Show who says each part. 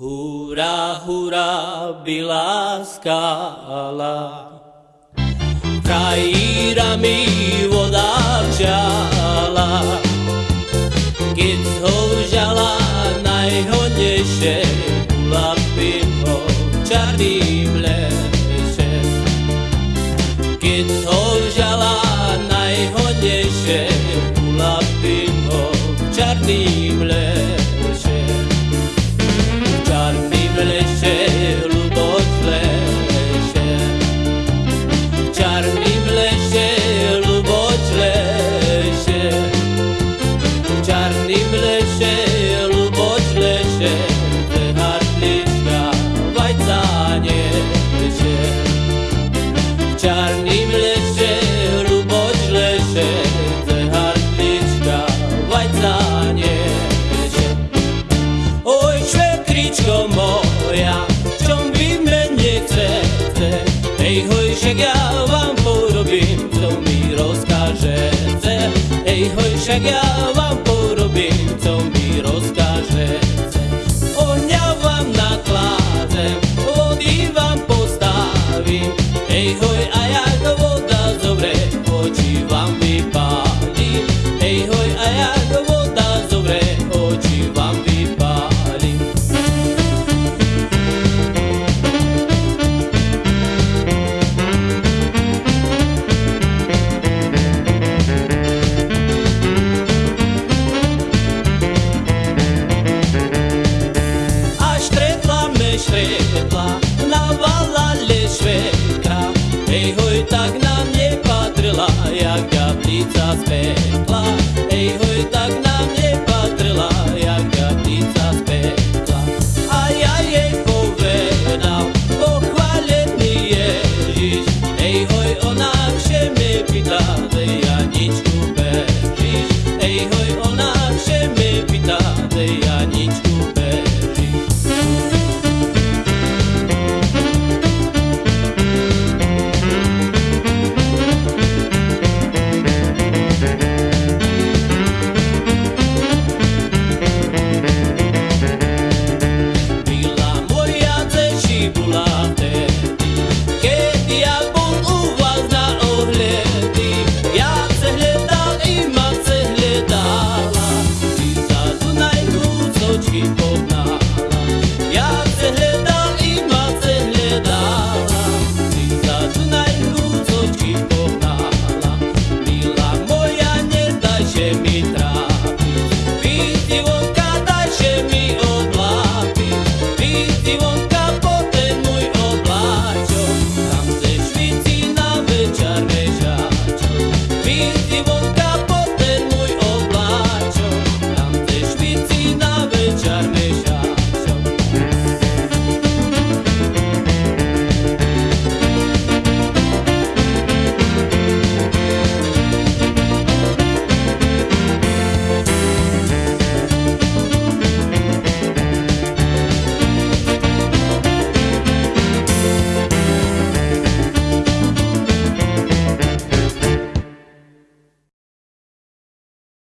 Speaker 1: Hurá, hurá, byla skala. Krajírami voda vžala. Keď ho vžala najhodnejšie, ulapím ho čarným lešem. Keď ho vžala najhodnejšie, ulapím ho čarným Ej, hoj, štretla me štretla, navalali švekra. Ej hoj, tak na mne patrila, jak gablica z pekla. Ej hoj, tak na mne patrila, jak gablica z pekla. A ja jej povedal, pochválený Ježiš. Ej hoj, ona vše me pýta, dej Janičku bežíš. Ej hoj, ona vše me pýta, dej Janičku